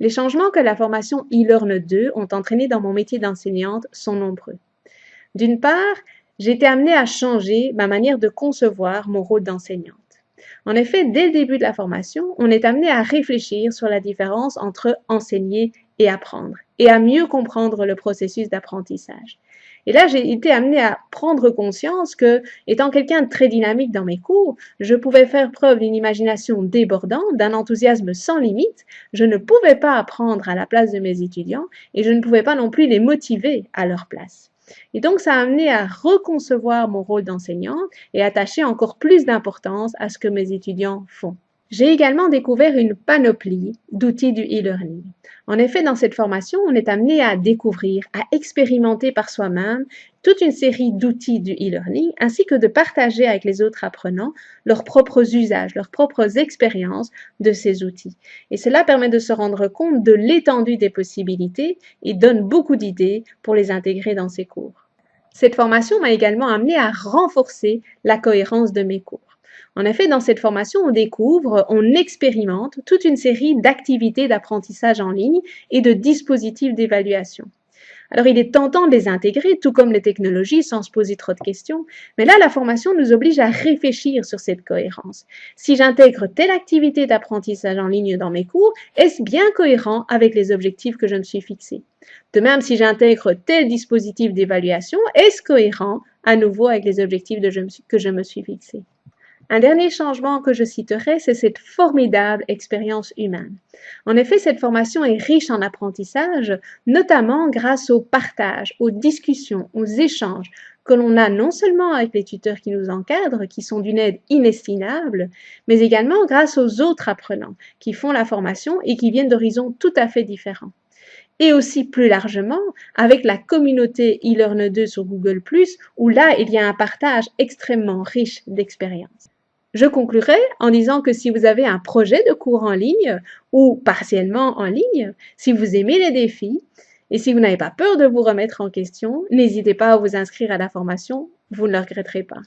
Les changements que la formation e-learn 2 ont entraînés dans mon métier d'enseignante sont nombreux. D'une part, j'ai été amenée à changer ma manière de concevoir mon rôle d'enseignante. En effet, dès le début de la formation, on est amené à réfléchir sur la différence entre enseigner et apprendre, et à mieux comprendre le processus d'apprentissage. Et là, j'ai été amenée à prendre conscience que, étant quelqu'un de très dynamique dans mes cours, je pouvais faire preuve d'une imagination débordante, d'un enthousiasme sans limite. Je ne pouvais pas apprendre à la place de mes étudiants et je ne pouvais pas non plus les motiver à leur place. Et donc, ça a amené à reconcevoir mon rôle d'enseignant et attacher encore plus d'importance à ce que mes étudiants font. J'ai également découvert une panoplie d'outils du e-learning. En effet, dans cette formation, on est amené à découvrir, à expérimenter par soi-même toute une série d'outils du e-learning, ainsi que de partager avec les autres apprenants leurs propres usages, leurs propres expériences de ces outils. Et cela permet de se rendre compte de l'étendue des possibilités et donne beaucoup d'idées pour les intégrer dans ses cours. Cette formation m'a également amené à renforcer la cohérence de mes cours. En effet, dans cette formation, on découvre, on expérimente toute une série d'activités d'apprentissage en ligne et de dispositifs d'évaluation. Alors, il est tentant de les intégrer, tout comme les technologies, sans se poser trop de questions. Mais là, la formation nous oblige à réfléchir sur cette cohérence. Si j'intègre telle activité d'apprentissage en ligne dans mes cours, est-ce bien cohérent avec les objectifs que je me suis fixés? De même, si j'intègre tel dispositif d'évaluation, est-ce cohérent à nouveau avec les objectifs que je me suis fixés? Un dernier changement que je citerai, c'est cette formidable expérience humaine. En effet, cette formation est riche en apprentissage, notamment grâce au partage, aux discussions, aux échanges que l'on a non seulement avec les tuteurs qui nous encadrent, qui sont d'une aide inestimable, mais également grâce aux autres apprenants qui font la formation et qui viennent d'horizons tout à fait différents et aussi plus largement avec la communauté eLearn 2 sur Google+, où là, il y a un partage extrêmement riche d'expériences. Je conclurai en disant que si vous avez un projet de cours en ligne ou partiellement en ligne, si vous aimez les défis et si vous n'avez pas peur de vous remettre en question, n'hésitez pas à vous inscrire à la formation, vous ne le regretterez pas.